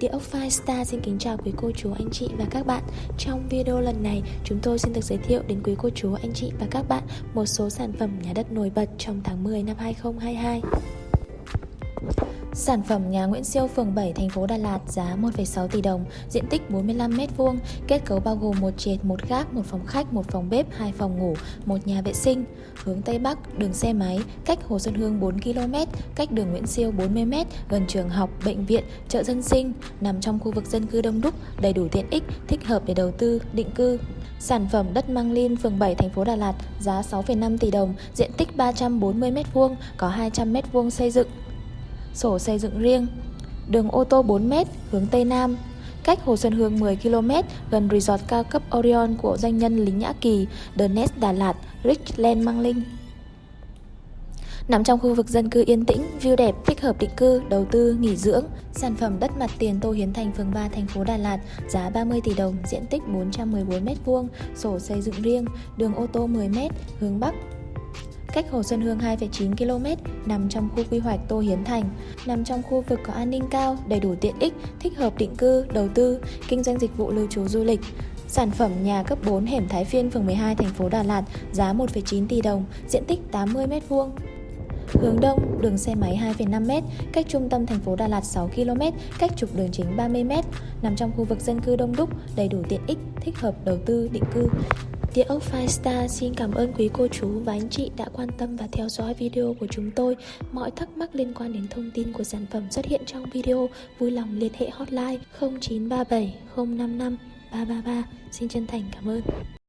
Địa ốc Firestar xin kính chào quý cô chú, anh chị và các bạn. Trong video lần này, chúng tôi xin được giới thiệu đến quý cô chú, anh chị và các bạn một số sản phẩm nhà đất nổi bật trong tháng 10 năm 2022 Sản phẩm nhà Nguyễn Siêu phường 7 thành phố Đà Lạt giá 1,6 tỷ đồng, diện tích 45m2, kết cấu bao gồm một trệt, một gác, một phòng khách, một phòng bếp, hai phòng ngủ, một nhà vệ sinh. Hướng Tây Bắc, đường xe máy, cách Hồ Xuân Hương 4 km, cách đường Nguyễn Siêu 40m, gần trường học, bệnh viện, chợ dân sinh, nằm trong khu vực dân cư đông đúc, đầy đủ tiện ích, thích hợp để đầu tư, định cư. Sản phẩm đất Mang Linh, phường 7, thành phố Đà Lạt, giá 6,5 tỷ đồng, diện tích 340m2, có 200m2 xây dựng, sổ xây dựng riêng. Đường ô tô 4m hướng Tây Nam, cách Hồ Xuân Hương 10 km, gần resort cao cấp Orion của doanh nhân Lý Nhã Kỳ, The Nest Đà Lạt, Richland Mang Linh. Nằm trong khu vực dân cư yên tĩnh, view đẹp, thích hợp định cư, đầu tư, nghỉ dưỡng. Sản phẩm đất mặt tiền Tô Hiến Thành, phường 3, thành phố Đà Lạt, giá 30 tỷ đồng, diện tích 414m2, sổ xây dựng riêng, đường ô tô 10m, hướng Bắc, cách Hồ Xuân Hương 2,9 km, nằm trong khu quy hoạch Tô Hiến Thành, nằm trong khu vực có an ninh cao, đầy đủ tiện ích, thích hợp định cư, đầu tư, kinh doanh dịch vụ lưu trú du lịch. Sản phẩm nhà cấp 4 hẻm Thái Phiên, phường 12, thành phố Đà Lạt, giá 1,9 tỷ đồng, diện tích 80 m2. Hướng Đông, đường xe máy 2,5m, cách trung tâm thành phố Đà Lạt 6 km, cách trục đường chính 30m, nằm trong khu vực dân cư đông đúc, đầy đủ tiện ích, thích hợp đầu tư, định cư. Địa ốc Firestar xin cảm ơn quý cô chú và anh chị đã quan tâm và theo dõi video của chúng tôi. Mọi thắc mắc liên quan đến thông tin của sản phẩm xuất hiện trong video, vui lòng liên hệ hotline 0937 055 333. Xin chân thành cảm ơn.